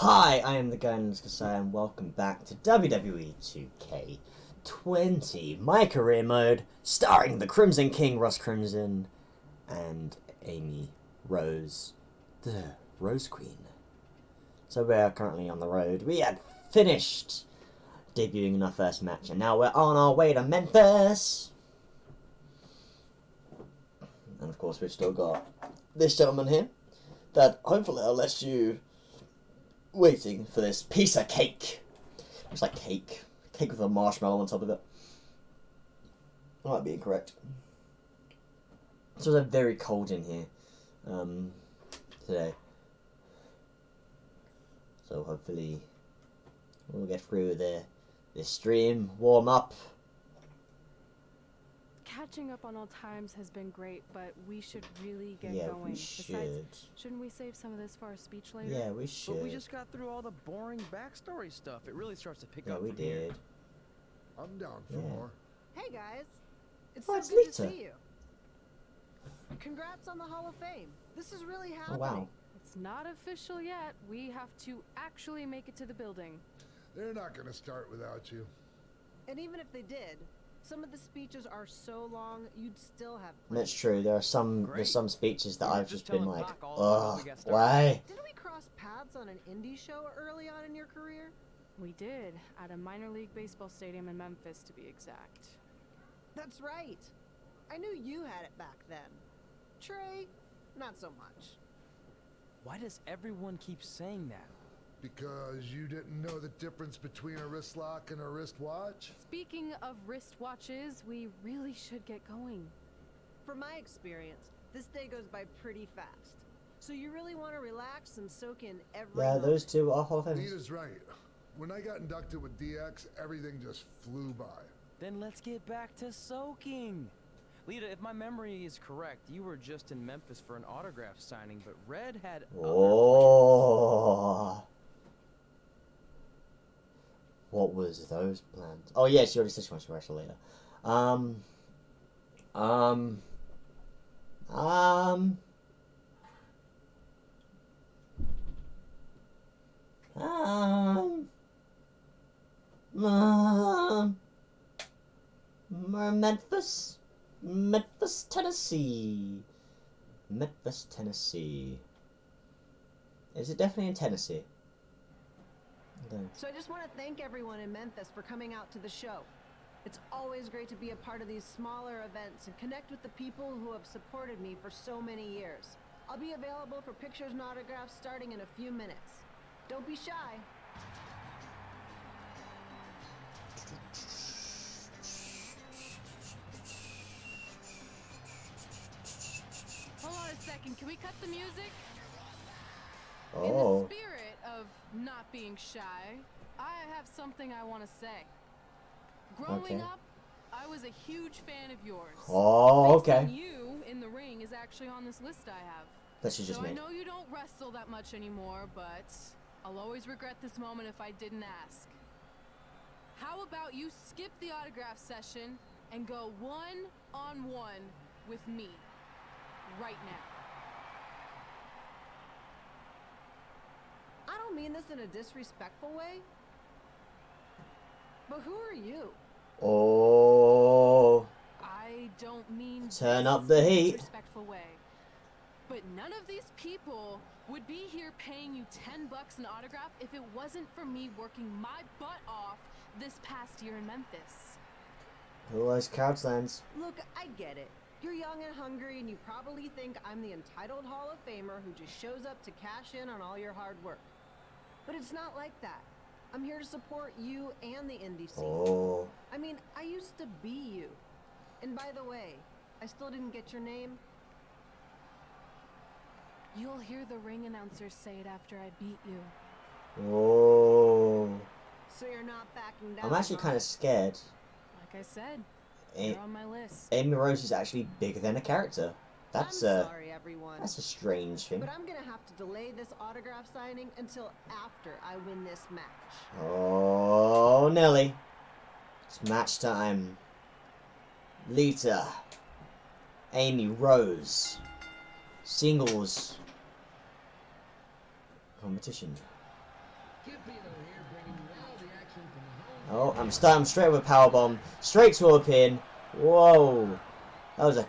Hi, I am the guy Guidance Kasai and welcome back to WWE 2K20, my career mode, starring the Crimson King, Russ Crimson, and Amy Rose, the Rose Queen. So we are currently on the road. We had finished debuting in our first match, and now we're on our way to Memphis. And of course, we've still got this gentleman here that hopefully I'll let you waiting for this piece of cake. Looks like cake. Cake with a marshmallow on top of it. I might be incorrect. It's very cold in here um, today. So hopefully we'll get through the this stream, warm up. Catching up on old times has been great, but we should really get yeah, going. we should. Besides, shouldn't we save some of this for our speech later? Yeah, we should. But we just got through all the boring backstory stuff. It really starts to pick yeah, up we from here. did. I'm down for Yeah. more. Hey guys, it's Oh, so it's good to see you. Congrats on the Hall of Fame. This is really happening. Oh happening. wow. It's not official yet. We have to actually make it to the building. They're not gonna start without you. And even if they did, some of the speeches are so long, you'd still have plenty. That's true. There are some Great. there's some speeches that We were I've just just been like, Doc all about how ugh, we got started." why? Didn't we cross paths on an indie show early on in your career? We did, at a minor league baseball stadium in Memphis, to be exact. That's right. I knew you had it back then. Trey, not so much. Why does everyone keep saying that? Because you didn't know the difference between a wrist lock and a wristwatch? Speaking of wristwatches, we really should get going. From my experience, this day goes by pretty fast. So you really want to relax and soak in every Yeah, those two are Hall of Famers. Nita's right. When I got inducted with DX, everything just flew by. Then let's get back to soaking. Lita, if my memory is correct, you were just in Memphis for an autograph signing, but Red had other plans. Oh. What was those plans? Oh yeah, she already said she wants to wrestle later. Um. Um. Um. Um. Um. Memphis, Memphis, Tennessee. Memphis, Tennessee. Is it definitely in Tennessee? I don't- So I just want to thank everyone in Memphis for coming out to the show. It's always great to be a part of these smaller events and connect with the people who have supported me for so many years. I'll be available for pictures and autographs starting in a few minutes. Don't be shy. Hold on a second, can we cut the music? In Oh. the spirit of not being shy, I have something I want to say. Growing Okay. up, I was a huge fan of yours. Oh, okay. You in the ring is actually on this list I have. That she just so I know you don't wrestle that much anymore, but I'll always regret this moment if I didn't ask. How about you skip the autograph session and go one on one with me right now? I don't mean this in a disrespectful way. But who are you? Oh. I don't mean Turn up the heat. disrespectful way. But none of these people would be here paying you 10 bucks an autograph if it wasn't for me working my butt off this past year in Memphis. Who likes Couchlands? Look, I get it. You're young and hungry, and you probably think I'm the entitled Hall of Famer who just shows up to cash in on all your hard work. But it's not like that. I'm here to support you and the indie scene. Oh. I mean, I used to be you. And by the way, I still didn't get your name. You'll hear the ring announcer say it after I beat you. Oh. So you're not backing down. I'm actually kind of scared. Like I said, A- you're on my list. Amy Rose is actually bigger than a character. That's I'm uh, sorry, everyone. that's a strange thing. But I'm gonna have to delay this autograph signing until after I win this match. Oh, Nelly. It's match time. Lita. Amy Rose. Singles. Competition. Oh, I'm starting straight with a power bomb, straight to a pin. Whoa, that was a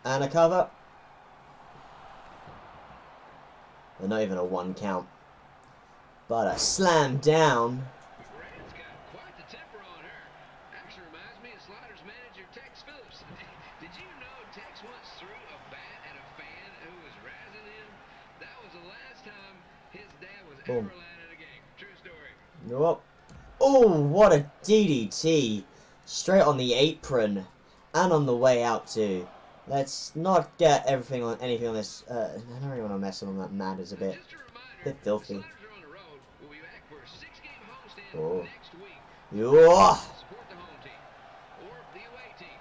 and a cover. Well, not even a one count. But a slam down. Red's got quite the temper on her. Actually reminds me of Sliders manager Tex Phillips. Did you know Tex once threw a bat at a fan who was razzing him? That was the last time his dad was Boom. ever allowed at. True story. Nope. Oh, what a DDT. Straight on the apron. And on the way out too. Let's not get everything on anything on this. Uh, I don't really want to mess on that matters a bit. A Bit filthy. Sliders are on the road. We'll be back for a six-game homestand Oh. next week. Yeah. Support the home team or the away team.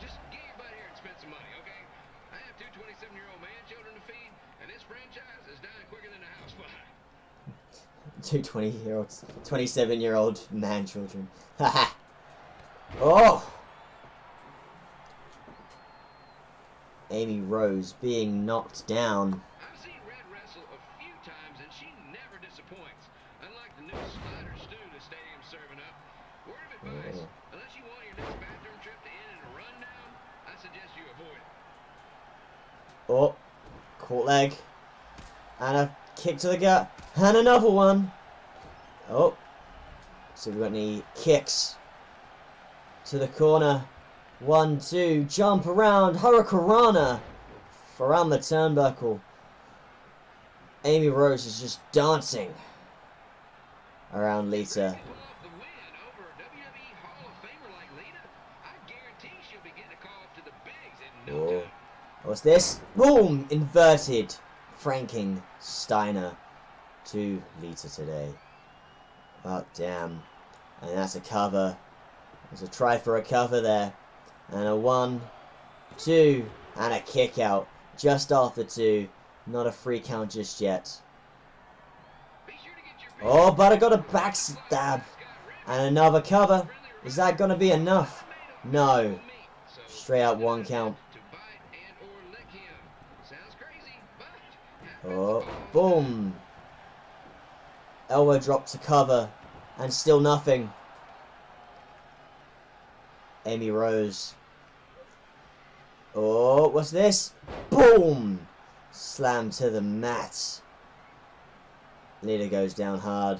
Just get your butt here and spend some money, okay? I have two 27-year-old man children to feed, and this franchise is dying quicker than the house. Two 20 year olds, 27 year old man children. Haha. Suggest you avoid it. Oh, caught leg. And a kick to the gut. And another one. Oh. So we've got any kicks to the corner. One, two, jump around. Hurricanrana around the turnbuckle. Amy Rose is just dancing around Lita. Pull off the win over a WWE Hall of Famer like Lita, I guarantee she'll be getting a call up to the bigs in no Oh. What's this? Boom! Inverted. Franking Steiner to Lita today. Oh, damn. And that's a cover. There's a try for a cover there. And a one, two, and a kick out. Just after two. Not a free count just yet. Oh, but I got a backstab. And another cover. Is that going to be enough? No. Straight out one count. Oh, boom. Elbow drop to cover. And still nothing. Amy Rose. Oh, what's this? Boom! Slam to the mat. Lita goes down hard.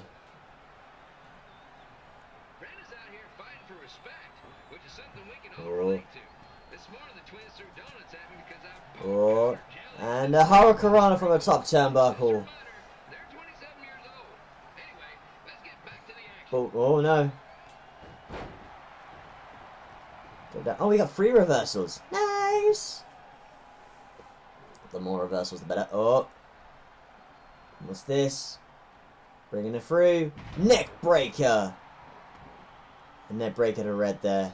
Brandon's out here fighting for respect, which is something we can all Oh. relate to. This morning the twins threw donuts at me because I Oh, and a Hurricanrana from the top turnbuckle. They're 27 years old. Anyway, let's get back to the action. Oh, oh no. Oh, we got three reversals. Nice. The more reversals, the better. Oh. What's this? Bringing it through. Neck breaker. A neck breaker to red there.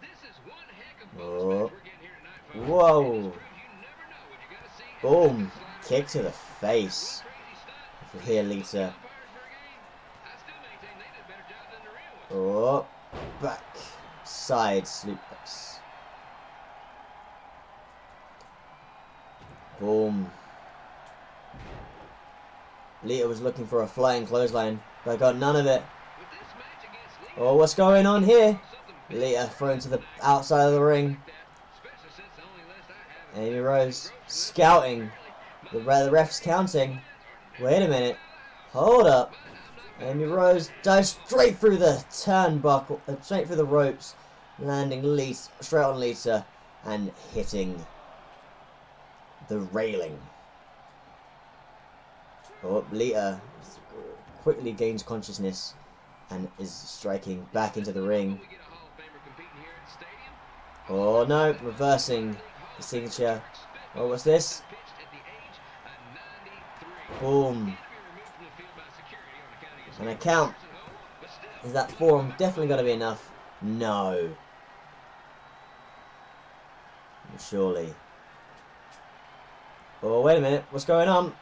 This is one heck of bonus Oh. match we're getting here tonight, folks. Whoa. And this proves you never know what you gotta see in a Boom. Kick to the face. a crazy stunt. For here, Lita. Umpires for a game. I still maintain they did a better job than the real ones. Oh. Back. Side suplex. Boom. Lita was looking for a flying clothesline, but got none of it. Oh, what's going on here? Lita thrown to the outside of the ring. Amy Rose scouting. The, the ref's counting. Wait a minute. Hold up. Amy Rose dives straight through the turnbuckle, uh, straight through the ropes, landing Lisa, straight on Lisa uh, and hitting the railing. Oh, Lita quickly gains consciousness and is striking back into the ring. Oh no, reversing the signature. Oh, what's this? Boom. And a count. Is that form definitely going to be enough? No. Surely. Oh, wait a minute. What's going on?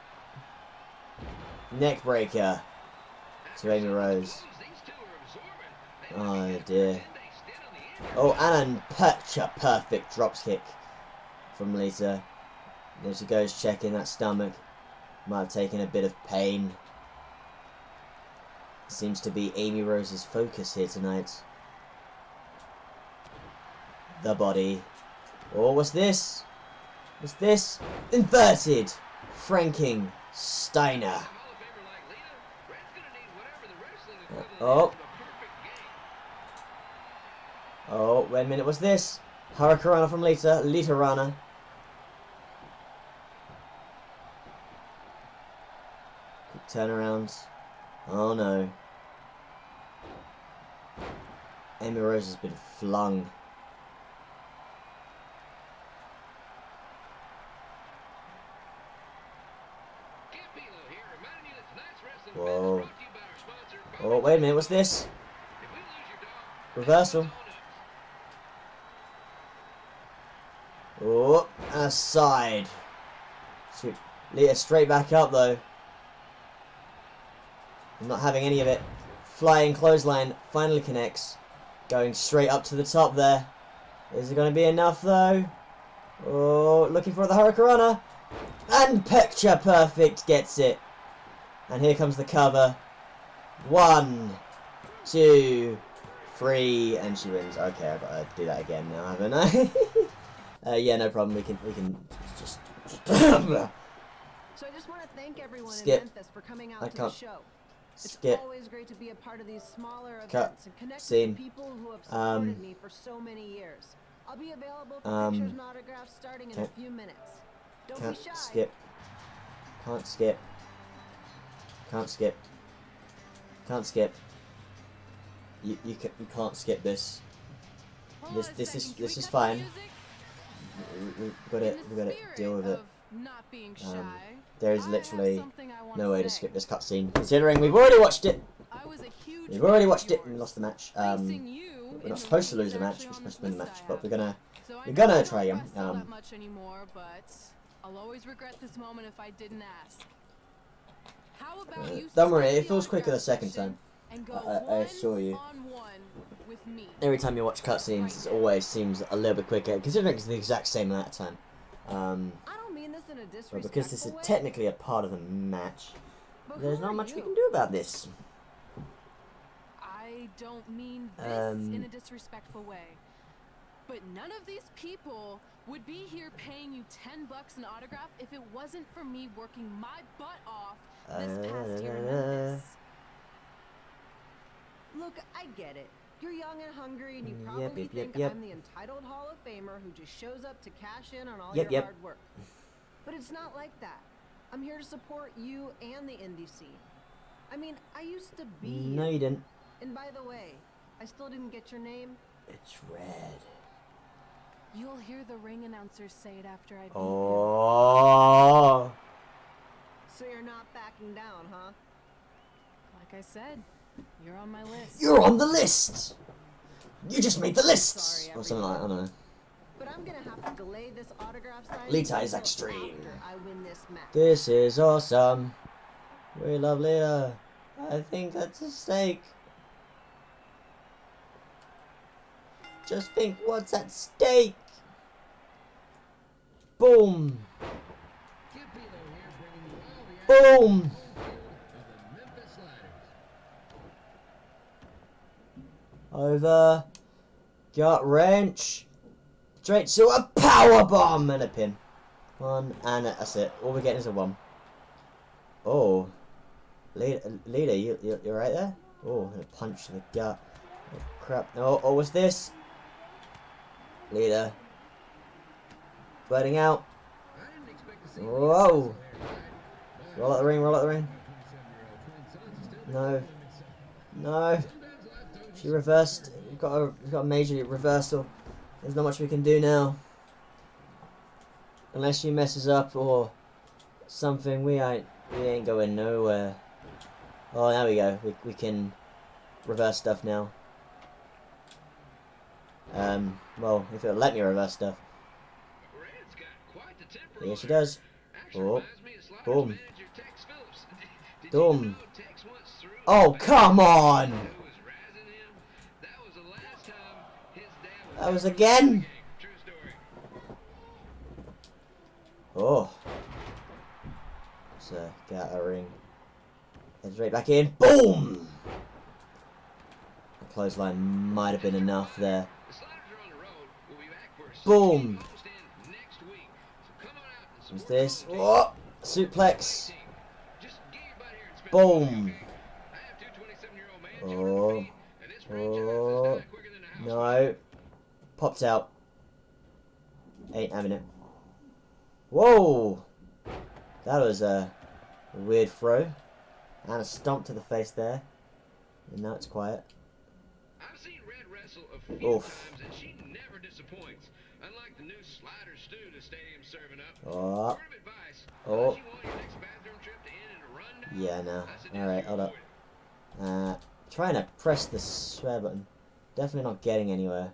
Neck breaker to Amy Rose. Oh dear. Oh, and a picture perfect drops kick from Lita. There she goes checking that stomach. Might have taken a bit of pain. Seems to be Amy Rose's focus here tonight. The body. Oh, what's this? What's this? Inverted! Franking Steiner. Uh, oh. Oh, wait a minute, what's this? Hurricanrana from Lita, Lita Rana. Quick turnarounds. Oh no. Amy Rose has been flung. Whoa. Oh, wait a minute, what's this? Reversal. Oh, aside. Sweet. Lita straight back up though. I'm not having any of it. Flying clothesline finally connects. Going straight up to the top there. Is it going to be enough though? Oh, looking for the Hurricanrana. And picture perfect gets it. And here comes the cover. One, two, three, and she wins. Okay, I've got to do that again now, haven't I? uh, yeah, no problem. We can we can just. So I just want to thank everyone Skip. in Memphis for coming out I to can't. the show. It's Skip. always great to be a part of these smaller Cut. events and connect Scene. with people who have Um, me for so many years. I'll be available for Um, pictures and autographs starting in a few minutes. Don't Can't be shy. skip. Can't skip. Can't skip. Can't skip. You you can you can't skip this. This- this is- this is fine. We, we got it. we got it. deal with it. of Not being Um, There is literally something I wanna no way to skip this cutscene, considering we've already watched it. I was a huge We've already watched it and lost the match. Um, we're not supposed to lose the is match. We're supposed to win the match, but we're gonna we're gonna try again. Um, much anymore, but I'll always regret this moment if I didn't ask. How about Uh, you don't worry, it feels quicker the second time. I- I assure you. on one with me. every time you watch cutscenes, it always seems a little bit quicker, considering it's the exact same amount of time. Um, I don't mean this in a but because this is technically a part of the match, there's not much we can do about this. I don't mean this Um, in a disrespectful way. But none of these people would be here paying you 10 bucks an autograph if it wasn't for me working my butt off this uh, past year in Memphis. Look, I get it. You're young and hungry, and you probably yep, yep, think yep. I'm the entitled Hall of Famer who just shows up to cash in on all your hard work. But it's not like that. I'm here to support you and the scene. I mean, I used to be No, you didn't. And by the way, I still didn't get your name. It's red. You'll hear the ring announcers say it after I beat. Oh. So you're not backing down, huh? Like I said, you're on my list. You're on the list. You just made the list, Sorry, or something like I don't know. But I'm gonna have to delay this autograph signing Lita is extreme. I win this match. This is awesome. We love Lita. I think that's a stake. Just think what's at stake. Boom. Boom. Over. Gut wrench. Straight to a power bomb and a pin. One and a, that's it. All we're getting is a one. Oh, leader, you you you're right there. Oh, a punch to the gut. Oh, crap. Oh, oh, what's this? Leader. Bleeding out. Whoa. Roll out the ring. Roll out the ring. No. No. She reversed. You've got a, you've got a major reversal There's not much we can do now. Unless she messes up or something, we ain't we ain't going nowhere. Oh, there we go. We we can reverse stuff now. Um, well, if it'll let me reverse stuff. Red's got quite the temper Yes, she does. Oh. reminds me of Sliders Boom. manager Tex Phillips. Did Boom. you know Tex once threw a Oh, come on! who was razzing him? That was the last time his dad That was ever again? in the game. True story. Oh. So, get out of the ring. Heads right back in. Boom! The clothesline might have been enough there. The What's this? Oh, suplex. Just get your butt here and spend Boom. the week, okay? I have two 27-year-old males Oh. under my feet, and this franchise is Oh. dying quicker than a house No. Popped out. Ain't having it. Whoa! That was a weird throw. And a stomp to the face there. And now it's quiet. I've seen Red wrestle a few Oof. Times, and she never disappoints. Unlike the new slider stew the stadium's serving up. Oh. Word of advice. Oh. you want your next bathroom trip to end in a rundown, Yeah, no. Alright, hold up. Uh, trying to press the swear button. Definitely not getting anywhere.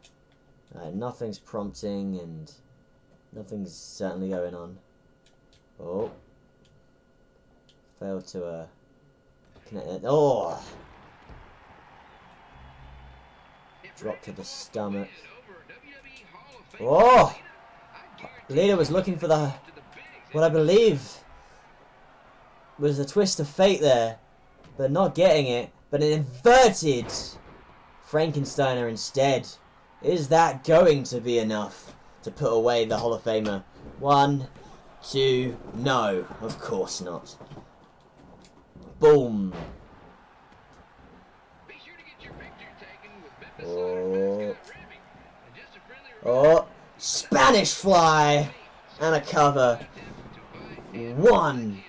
Uh, nothing's prompting and nothing's certainly going on. Oh. Failed to, uh, connect it. Oh! Drop to the can pull off a stomach. win over WWE Hall of Famer Oh! I was looking for the, to the bigs what I believe was a twist of fate there, but not getting it, but an inverted Frankensteiner instead. Is that going to be enough to put away the Hall of Famer? One, two, no, of course not. Boom. Sure to get your picture taken with Memphis Oh. Sliders mascot Remy. And just a friendly reminder, Oh, Spanish fly and a cover. One,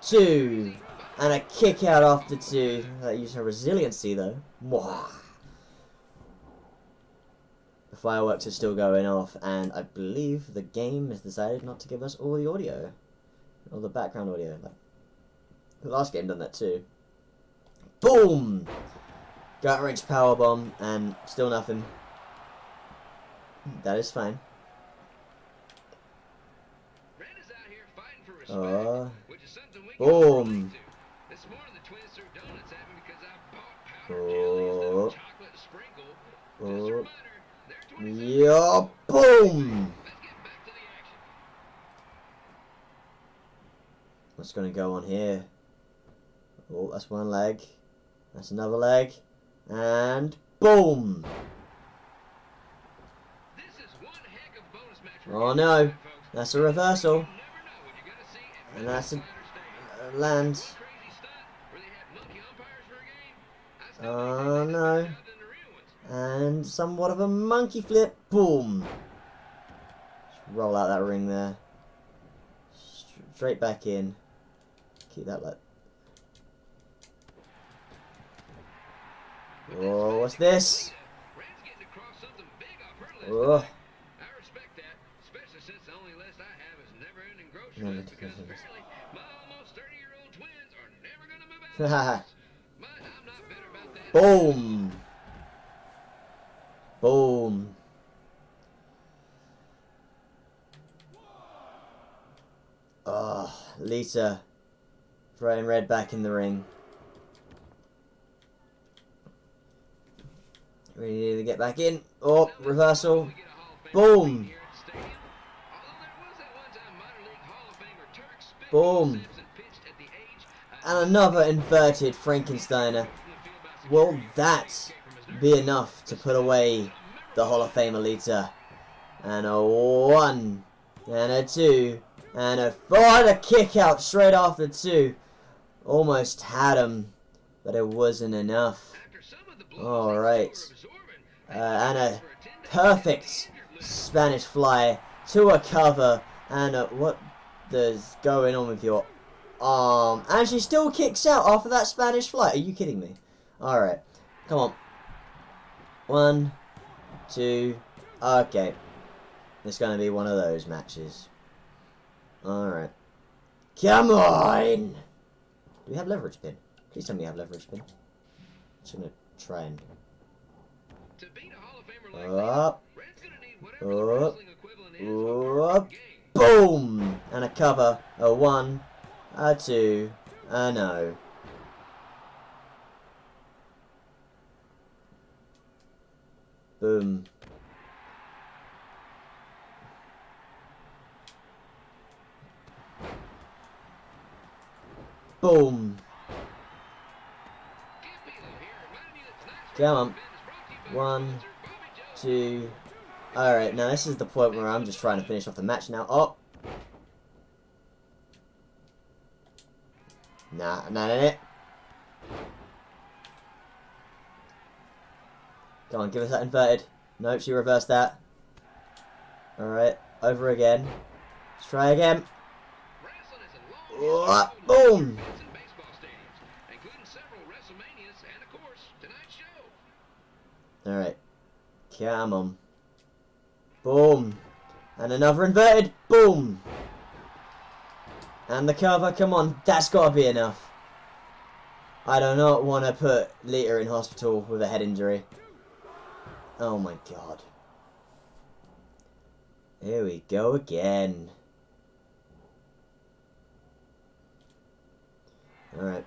two, and a kick out after two. That used her resiliency though. Mwah. The fireworks are still going off, and I believe the game has decided not to give us all the audio, all the background audio. Like the last game done that too. Boom! Gut wrench power bomb, and still nothing. That is fine. Red is out here fighting for respect, Uh, which is something we boom. relate to. This morning the twins threw donuts at me because I bought powdered Oh. jelly instead chocolate sprinkle. Just a Oh. reminder, they're 27 Yeah, boom! Let's get back to the action. What's going to go on here? Oh, that's one leg. That's another leg. And boom! This is one heck of a bonus match for Oh no, that's a reversal. And that's a land. Oh, no. And somewhat of a monkey flip. Boom! Just roll out that ring there. Straight back in. Keep that like. Oh, what's this? Red's that. Boom! Boom! Ah, oh, Lita throwing Red back in the ring. We need to get back in. Oh, reversal. We get a Hall of Fame Boom. here at the stadium. Although there was that one-time minor league Hall of Famer Turk Spitball Boom. And another inverted Frankensteiner. Will that be enough to put away the Hall of Fame Lita? And a one, and a two, and a four, and a kick out straight after two. Almost had him, but it wasn't enough. After some of the blows All they right. were absorbing, Uh, and a for a 10-day perfect Spanish fly to a cover. And a, what is going on with your arm? And she still kicks out after that Spanish flight. Are you kidding me? Alright. Come on. One, two, Okay. It's going to be one of those matches. Alright. Come on! Do we have leverage pin? Please tell me you have leverage pin. Just going to try and... To beat a Hall of Famer like Up. Red's gonna need whatever the Up. wrestling equivalent is of a Up. Boom! And a cover. A one, a two, a no. Boom. Boom. Come on. One, two, Alright, now this is the point where I'm just trying to finish off the match now. Oh! Nah, not nah, nah. Come on, give us that inverted. Nope, she reversed that. Alright, over again. Let's try again. Oh, boom. in. Alright. Come on. Boom. And another inverted. Boom. And the cover. Come on. That's got to be enough. I do not want to put Lita in hospital with a head injury. Oh my god. Here we go again. Alright.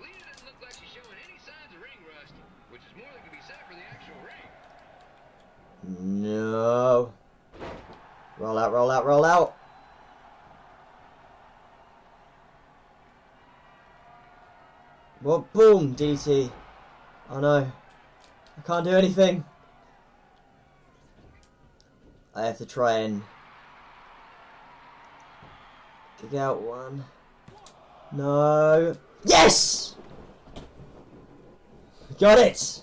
Lita doesn't look like she's showing any signs of ring rust, which is more than can be said for the actual ring. No. Roll out, roll out, roll out. Well, boom, DT. Oh no. I can't do anything. I have to try and kick out one. No. Yes! Got it!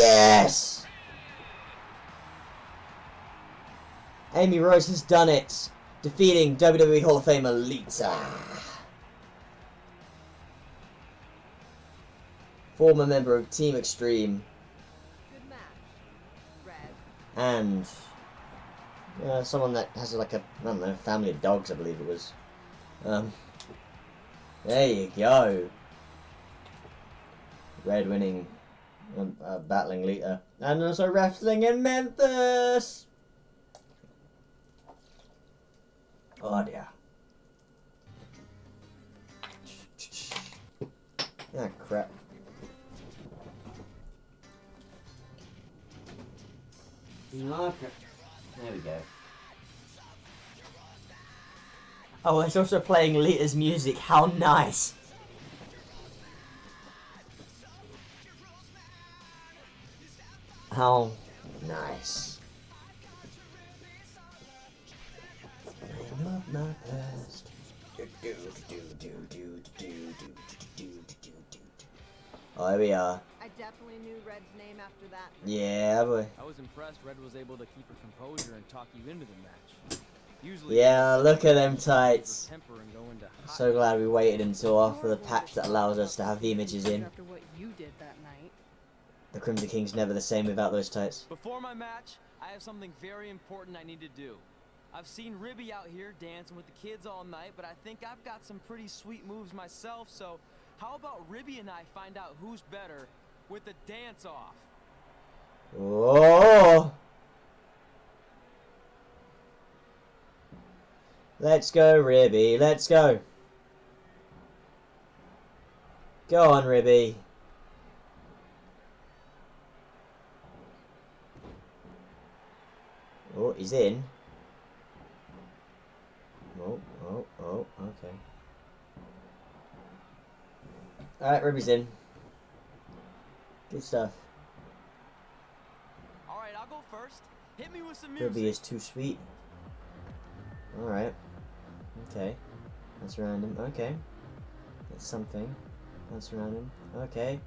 Yes. Amy Rose has done it. Defeating WWE Hall of Famer Lita. former member of Team Extreme, Good match, Red. and uh, someone that has like a I don't know family of dogs, I believe it was. Um, there you go. Red winning, um, uh, battling Lita, and also wrestling in Memphis. Oh dear. Ah crap. Okay. There we go. Oh, it's also playing Lita's music. How nice! How nice. Bring up my past. Oh, there we are. I definitely knew Red's name after that. Yeah, boy. I was impressed Red was able to keep her composure and talk you into the match. Usually yeah, look at them tights. So glad we waited until after the patch that allows us to have the images in. The Crimson King's never the same without those tights. Before my match, I have something very important I need to do. I've seen Ribby out here dancing with the kids all night, but I think I've got some pretty sweet moves myself, so how about Ribby and I find out who's better with the dance off? Oh! Let's go, Ribby. Let's go. Go on, Ribby. He's in. Oh, oh, oh, okay. Alright, Ruby's in. Good stuff. Alright, I'll go first. Hit me with some music. Ruby is too sweet. Alright. Okay. That's random. Okay. That's something. That's random. Okay.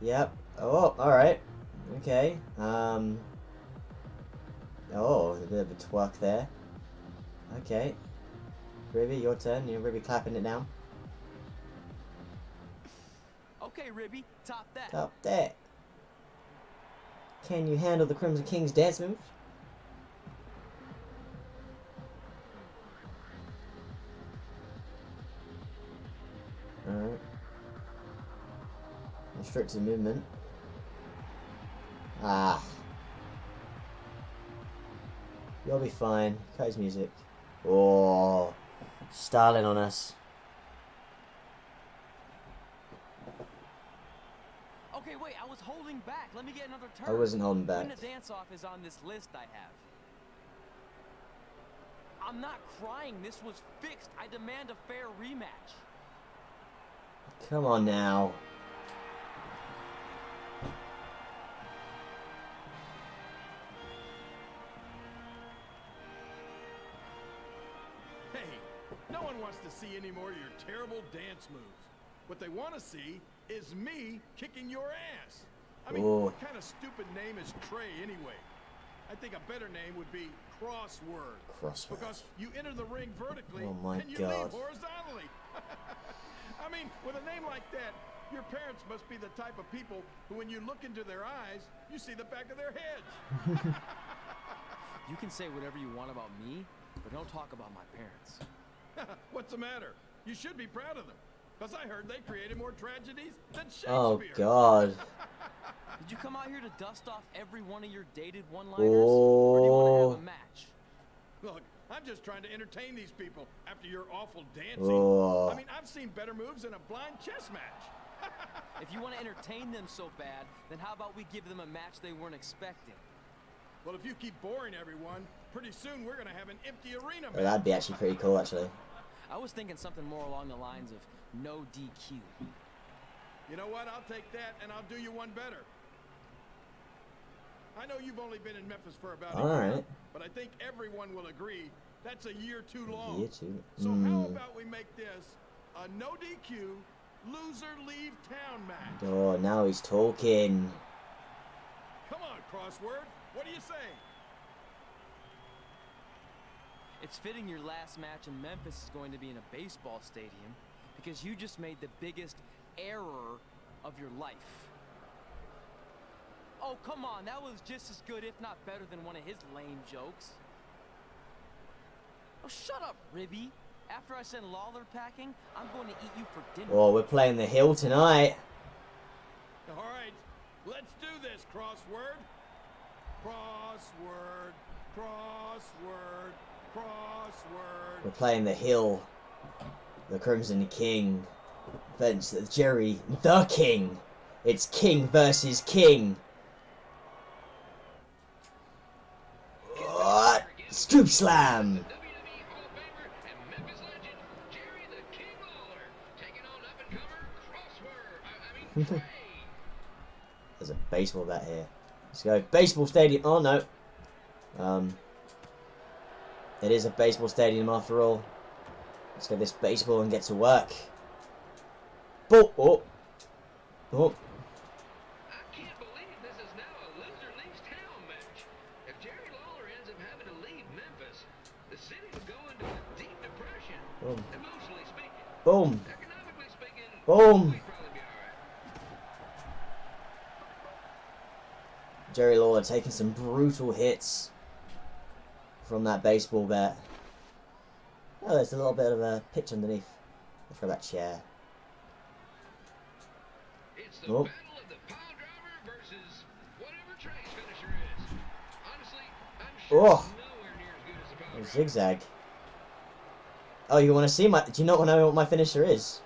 Yep. Oh, alright. Okay. Um. Oh, a bit of a twerk there. Okay. Ribby, your turn. You're Ruby clapping it down. Okay, Ribby, top that. Top that. Can you handle the Crimson King's dance moves? Alright. Restricted movement. Ah. You'll be fine. Cut his music. Oh. Starling on us. Okay, wait, I was holding back. Let me get another turn. I wasn't holding back. When the dance-off is on this list I have. I'm not crying. This was fixed. I demand a fair rematch. Come on now. No wants to see any more of your terrible dance moves. What they want to see is me kicking your ass. I mean, Ooh. what kind of stupid name is Trey anyway? I think a better name would be Crossword. Crossword. Because you enter the ring vertically Oh my and you God. leave horizontally. I mean, with a name like that, your parents must be the type of people who, when you look into their eyes, you see the back of their heads. You can say whatever you want about me, but don't talk about my parents. What's the matter? You should be proud of them. Because I heard they created more tragedies than oh, Shakespeare. Oh god. Did you come out here to dust off every one of your dated one-liners? Or do you want to Oh. have a match? Look, I'm just trying to entertain these people after your awful dancing. Oh. I mean, I've seen better moves in a blind chess match. If you want to entertain them so bad, then how about we give them a match they weren't expecting? Well, if you keep boring everyone, pretty soon we're going to have an empty arena. Oh, that'd be actually pretty cool, actually. I was thinking something more along the lines of no DQ. You know what? I'll take that and I'll do you one better. I know you've only been in Memphis for about a year, Alright. but I think everyone will agree that's a year too long. Year two. So how Mm. about we make this a no DQ, loser leave town match? Oh, now he's talking. Come on, crossword. What do you say? It's fitting your last match in Memphis is going to be in a baseball stadium because you just made the biggest error of your life. Oh, come on. That was just as good, if not better, than one of his lame jokes. Oh, shut up, Ribby. After I send Lawler packing, I'm going to eat you for dinner. Oh, we're playing the hill tonight. All right, let's do this, crossword. Crossword, crossword, crossword. We're playing the hill. The Crimson King. Vince, Jerry, the King. It's King versus King. What? Scoop slam. WWE Hall of Famer and Memphis legend, Jerry the King Lawler, taking on up-and-comer Crossword. I, I mean, Trey. There's a baseball bat here. Let's go. Baseball stadium. Oh no. Um. It is a baseball stadium after all. Let's get this baseball and get to work. Oh, oh. Oh. I can't believe Jerry Lawler taking some brutal hits from that baseball bat. Oh, there's a little bit of a pitch underneath for that chair. Oh. battle of the pile driver versus whatever Trey's finisher is. Honestly, I'm sure Oh. it's nowhere near as good as the pile A driver. zigzag. Oh, you want to see my? Do you not know what my finisher is?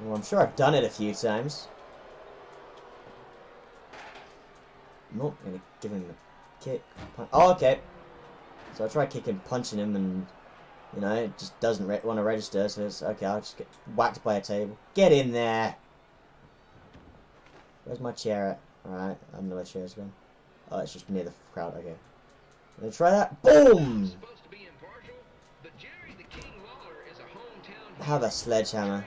Well, I'm sure I've done it a few times. I'm gonna give him a kick. Punch. Oh, okay. So I try kicking, punching him, and you know it just doesn't want to register. So it's okay. I'll just get whacked by a table. Get in there. Where's my chair at? Alright, I don't know where chair's gone. Oh, it's just near the crowd, okay. Let's try that. Boom! Have a be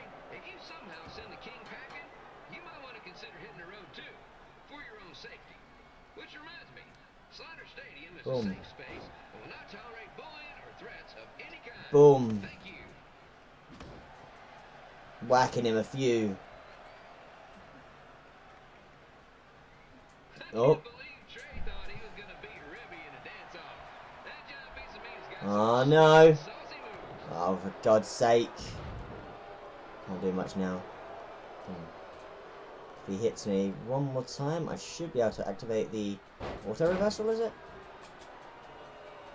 a dance-off. That John Pizza Me's Oh some no. Oh, for God's sake. Can't do much now. Hmm. If he hits me one more time, I should be able to activate the auto reversal, is it?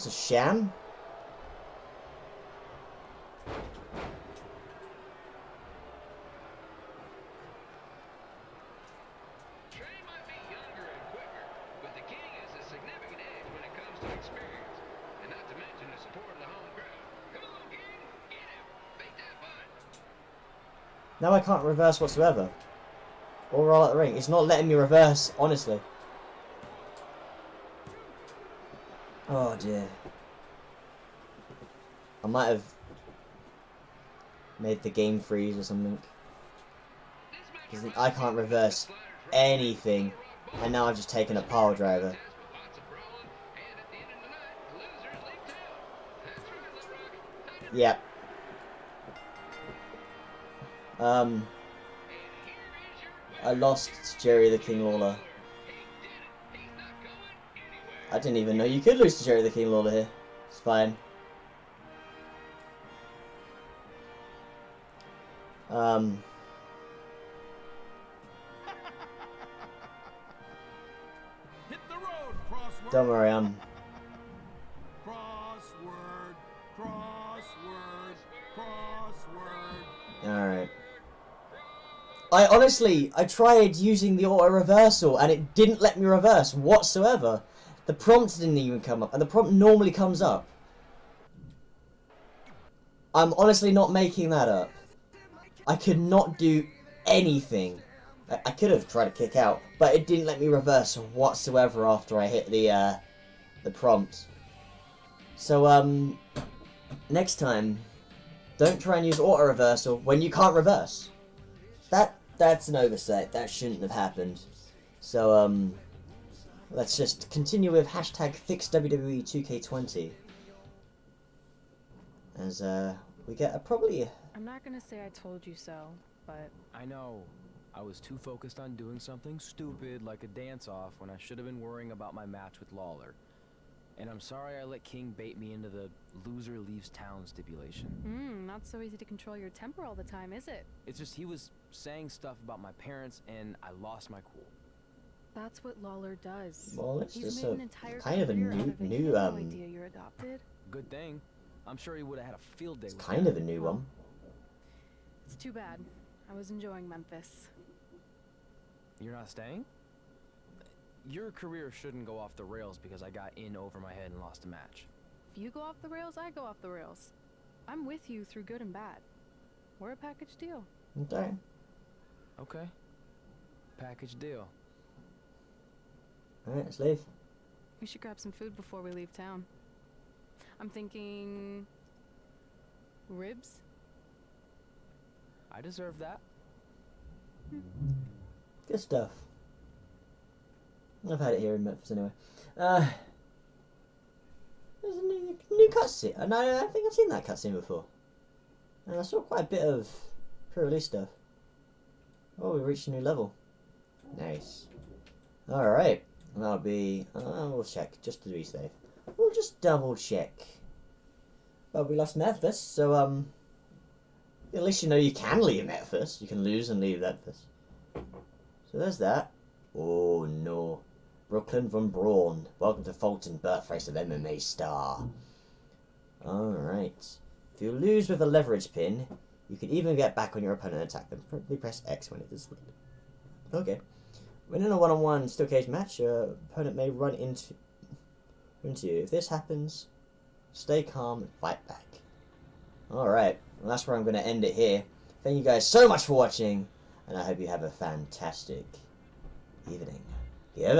beat a sham. Now I can't reverse whatsoever. Or roll out the ring. It's not letting me reverse, honestly. Oh dear. I might have made the game freeze or something. Because I can't reverse anything. And now I've just taken a power driver. Yep. Um, I lost to Jerry the King Lawler. I didn't even know you could lose to Jerry the King Lawler here. It's fine. Um, Hit the road, crossword. don't worry, I'm Crossword, crossword, crossword. alright. I honestly, I tried using the auto reversal and it didn't let me reverse whatsoever. The prompt didn't even come up, and the prompt normally comes up. I'm honestly not making that up. I could not do anything. I, I could have tried to kick out, but it didn't let me reverse whatsoever after I hit the uh, the prompt. So um, next time, don't try and use auto reversal when you can't reverse. That that's an oversight. That shouldn't have happened. So um, let's just continue with hashtag fix WWE 2K20 as uh, we get a probably I'm not gonna say I told you so, but I know. I was too focused on doing something stupid like a dance-off when I should have been worrying about my match with Lawler. And I'm sorry I let King bait me into the loser leaves town stipulation. mm, not so easy to control your temper all the time, is it? It's just he was saying stuff about my parents and I lost my cool. That's what Lawler does. Well, it's He's just made a an entire kind of a career new of it. new no um. idea you're adopted. Good thing. I'm sure he would have had a field day It's with kind that. of a new one. It's too bad. I was enjoying Memphis. You're not staying? Your career shouldn't go off the rails because I got in over my head and lost a match. If you go off the rails, I go off the rails. I'm with you through good and bad. We're a package deal. Okay. Okay. Package deal. All right, let's leave. We should grab some food before we leave town. I'm thinking. ribs? I deserve that. Good stuff. I've had it here in Memphis anyway. Uh, there's a new, new cutscene. And I, I think I've seen that cutscene before. And I saw quite a bit of pre-release stuff. Oh, we reached a new level. Nice. Alright. That'll be... Uh, we'll check, just to be safe. We'll just double check. Well, we lost Memphis, so, um... At least you know you can leave Memphis. You can lose and leave Memphis. So there's that. Oh no. Brooklyn Von Braun. Welcome to Fulton, birthplace of MMA star. Alright. If you lose with a leverage pin, you can even get back on your opponent and attack them. Probably press X when it is Okay. When in a one-on-one steel cage match, your opponent may run into into you. If this happens, stay calm and fight back. Alright, well that's where I'm going to end it here. Thank you guys so much for watching, and I hope you have a fantastic evening. Goodbye.